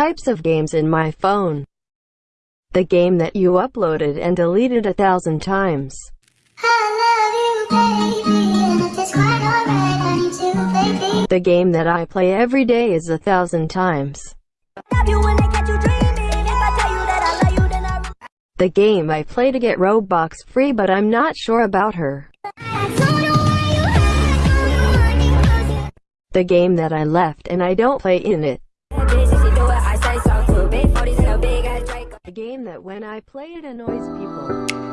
types of games in my phone. The game that you uploaded and deleted a thousand times. The game that I play every day is a thousand times. The game I play to get Robux free but I'm not sure about her. The game that I left and I don't play in it. The game that when I play it annoys people.